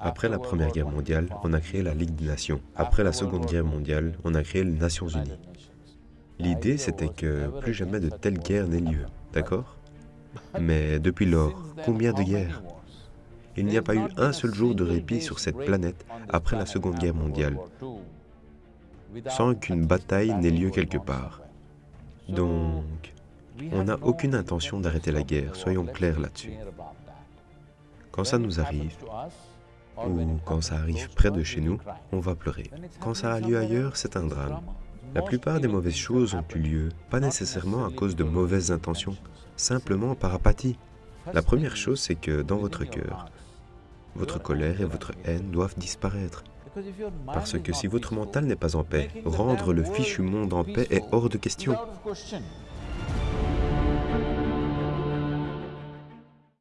Après la Première Guerre mondiale, on a créé la Ligue des Nations. Après la Seconde Guerre mondiale, on a créé les Nations Unies. L'idée, c'était que plus jamais de telle guerre n'ait lieu, d'accord? Mais depuis lors, combien de guerres? Il n'y a pas eu un seul jour de répit sur cette planète après la Seconde Guerre mondiale, sans qu'une bataille n'ait lieu quelque part. Donc, on n'a aucune intention d'arrêter la guerre, soyons clairs là-dessus. Quand ça nous arrive, ou quand ça arrive près de chez nous, on va pleurer. Quand ça a lieu ailleurs, c'est un drame. La plupart des mauvaises choses ont eu lieu, pas nécessairement à cause de mauvaises intentions, simplement par apathie. La première chose, c'est que dans votre cœur, votre colère et votre haine doivent disparaître. Parce que si votre mental n'est pas en paix, rendre le fichu monde en paix est hors de question.